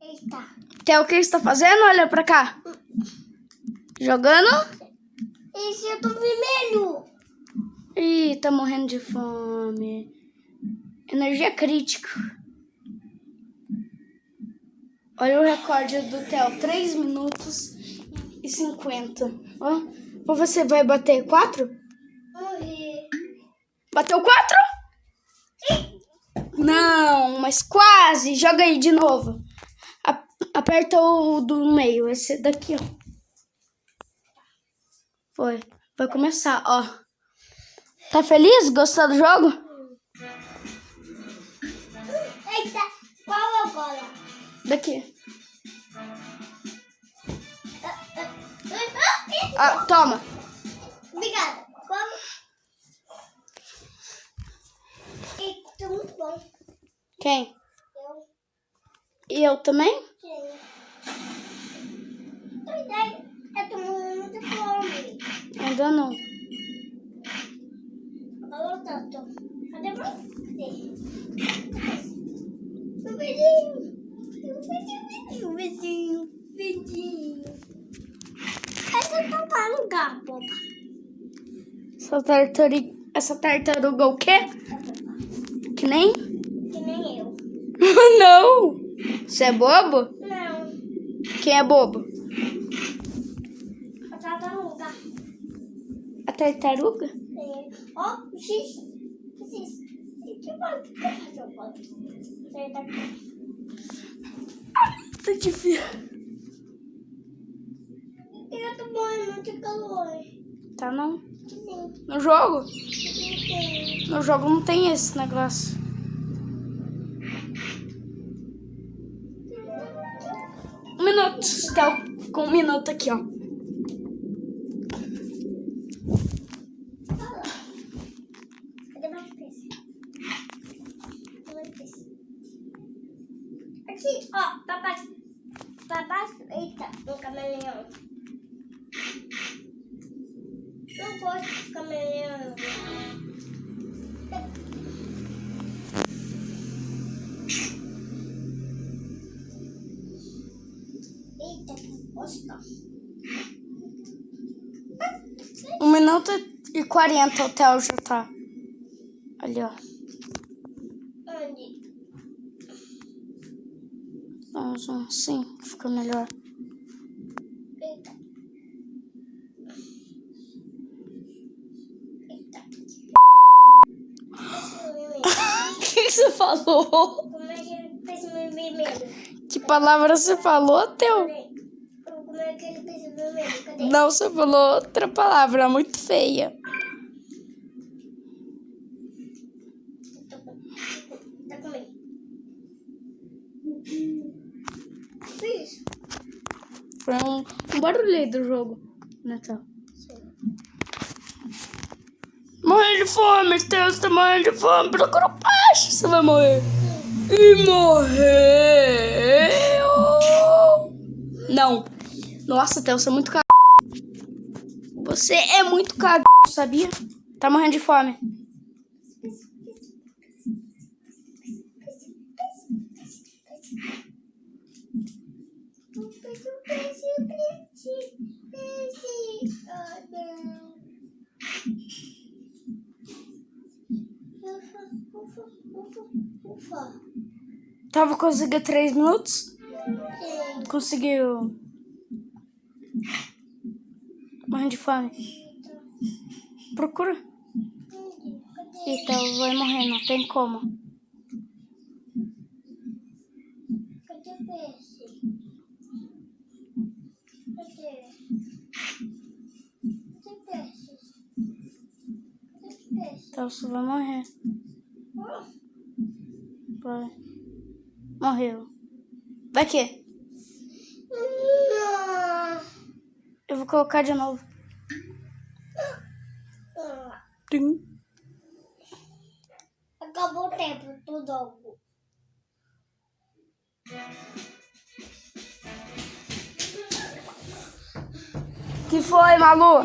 Eita. Theo, o que você tá fazendo? Olha pra cá. Jogando? Esse eu tô vermelho. Ih, tá morrendo de fome. Energia crítica. Olha o recorde do Theo. 3 minutos e 50. Ó. Ou você vai bater 4? Morrer. Bateu 4? Não, mas quase. Joga aí de novo. A- aperta o do meio. Esse daqui, ó. Foi. Vai começar, ó. Tá feliz? Gostou do jogo? Eita. Qual agora? Daqui. Ah, Ah, toma. Obrigada. Qual? Eita, muito bom. Quem? Eu E eu também? tenho. Verdade. Eu tô morrendo de fome. Ainda não. Alô, Tato. Cadê você? Meu vizinho. Meu vizinho, meu vizinho, vizinho. Essa é tartaruga, boba. Essa tartaruga, essa tartaruga o quê? Que nem? Que nem eu. não. Você é bobo? Não. Quem é bobo? A tartaruga. Tartaruga? É. Ó, o X. O X. Que pode fazer o tá aqui. Tá difícil. Eu tô morrendo de calor. Tá não? Sim. No jogo? Tem. No jogo não tem esse negócio. Um minuto. Tá com um minuto aqui, ó. Cadê mais peixe? Mais peixe. Aqui, ó, papai. Papai, eita, um camaleão. Não gosto de camaleão. Eita, que bosta. Um minuto e quarenta o Theo já tá. Ali, ó. Onde? Vamos um sim, fica melhor. Eita. Eita. O que você falou? Como é que ele fez meu vermelho? Que palavra você falou? Peraí. Como é que ele fez o vermelho? Cadê? Não, você falou outra palavra muito feia. Tá com- comigo. Fiz. Foi um, um barulho do jogo, né, Morrendo de fome, Theo, você tá morrendo de fome. Procura peixe, você vai morrer. E morreu. Não. Nossa, Theo, você é muito cagado. Você é muito cagado, sabia? Tá morrendo de fome. Ufa. Tava conseguindo três minutos? Sim. Conseguiu. Morrendo de fome. Procura. Então vai morrer, não tem como. Cadê o peixe? Cadê? Cadê peixes? Cadê os peixes? Então você vai morrer. Vai. Morreu. Vai que? Eu vou colocar de novo. Tim. Acabou o tempo do jogo. Que foi, Malu?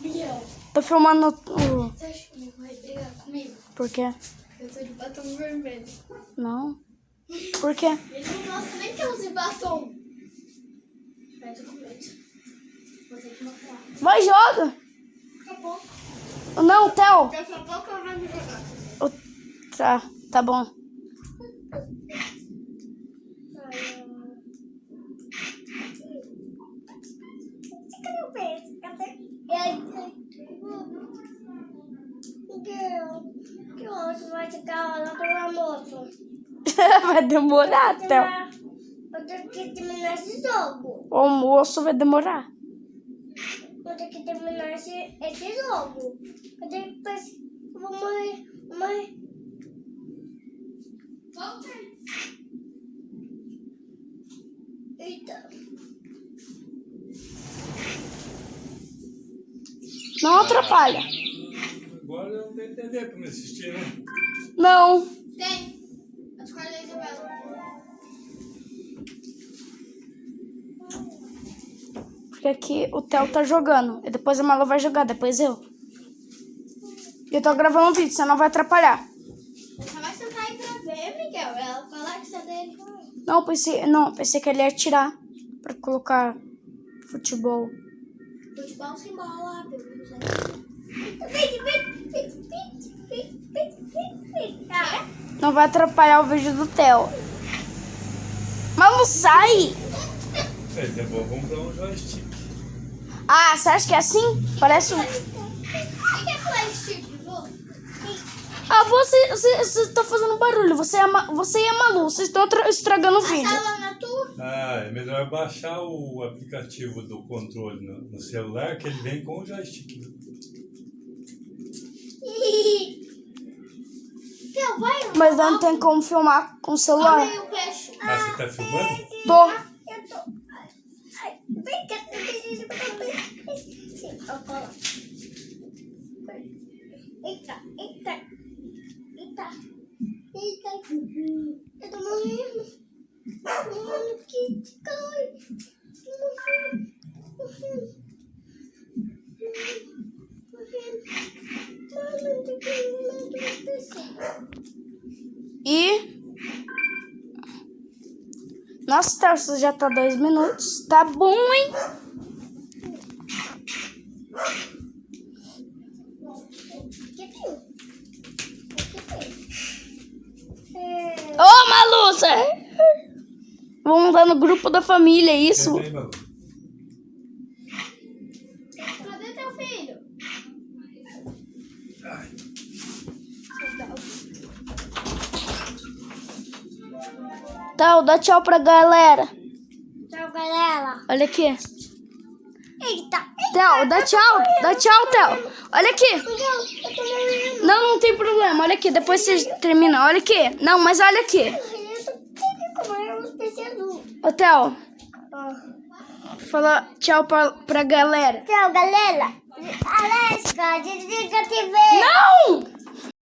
Miguel, Tô filmando o... você acha que vai brigar comigo? Por quê? Eu tô de batom vermelho. Não. Por quê? Ele não gosta nem quer usar batom? Que. Vai, joga. Daqui a pouco. Não, Theo. Daqui a pouco eu vou jogar. O- Tá, tá bom. Cadê o peixe? Cadê? Eu... Que, que hoje vai chegar lá do almoço? Vai demorar, Theo. Eu tenho que terminar esse jogo. O almoço vai demorar. Eu tenho que terminar esse, esse jogo. Eu tenho que depois eu vou morrer. Morrer. Volta. Eita. Não atrapalha. Agora não tem TV pra me assistir, né? Não. Tem. Cores da Isabela. Porque aqui o Theo tá jogando. E depois a Malu vai jogar, depois eu. E eu tô gravando um vídeo, você não vai atrapalhar. Você vai sentar aí pra ver, Miguel. Ela fala que você é dele. Não, pensei, não, pensei que ele ia tirar pra colocar futebol. Futebol sem bola, viu? Vem, Não vai atrapalhar o vídeo do Theo. Malu, sai! É, é bom comprar um joystick. Ah, você acha que é assim? Parece um... É? Ah, você, você, você tá fazendo barulho. Você, é você e a Malu, vocês estão tra- estragando o vídeo. Ah, é melhor baixar o aplicativo do controle no, no celular, que ele vem com o joystick. Então, vai. Mas não tem como filmar com o celular. Ah, você tá filmando? Tô. Eu tô. Ai, vem E. Nossa, Tarso, já tá dois minutos. Tá bom, hein? Ô, Malu, você... Vamos lá no grupo da família, é isso? Tá, dá tchau pra galera. Tchau, galera. Olha aqui. Eita. Theo, dá tchau. Dá tchau, Theo. Olha aqui. Não. Não, tem problema. Olha aqui, depois você termina. Olha aqui. Não, mas olha aqui. Ô, Theo, Ah. fala tchau pra, pra galera. Tchau, galera. Alesca, desliga a TV. Não!